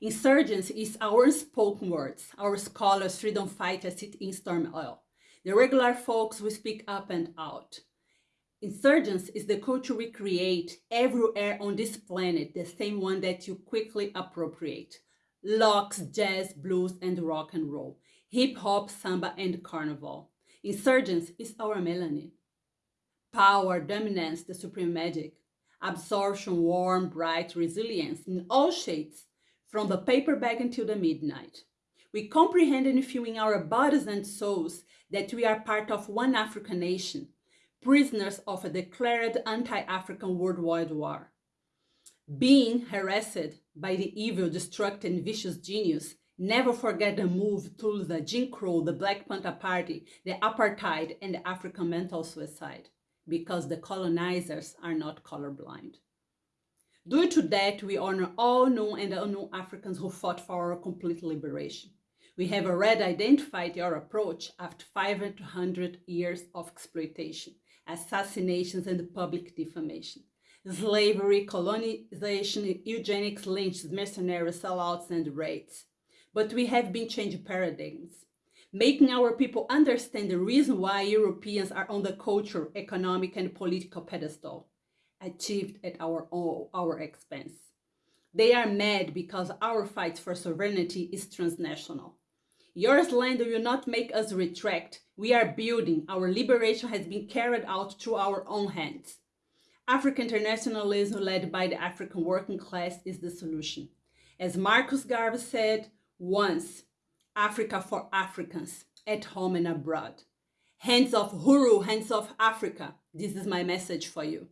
Insurgents is our spoken words, our scholars, freedom fighters sit in storm oil. The regular folks who speak up and out. Insurgence is the culture we create everywhere on this planet, the same one that you quickly appropriate. Locks, jazz, blues, and rock and roll. Hip hop, samba, and carnival. Insurgence is our melanin. Power, dominance, the supreme magic. Absorption, warm, bright, resilience in all shades, from the paper bag until the midnight. We comprehend and feel in our bodies and souls that we are part of one African nation, prisoners of a declared anti-African worldwide war. Being harassed by the evil, destructive, and vicious genius, never forget the move to the Jim Crow, the Black Panther Party, the apartheid, and the African mental suicide, because the colonizers are not colorblind. Due to that, we honor all known and unknown Africans who fought for our complete liberation. We have already identified your approach after 500 years of exploitation, assassinations, and public defamation. Slavery, colonization, eugenics, lynches, mercenary sellouts, and raids. But we have been changing paradigms, making our people understand the reason why Europeans are on the cultural, economic, and political pedestal, achieved at our, own, our expense. They are mad because our fight for sovereignty is transnational. Your slander will not make us retract. We are building. Our liberation has been carried out through our own hands. African internationalism led by the African working class is the solution. As Marcus Garvey said, once, Africa for Africans, at home and abroad. Hands off Uhuru, hands off Africa. This is my message for you.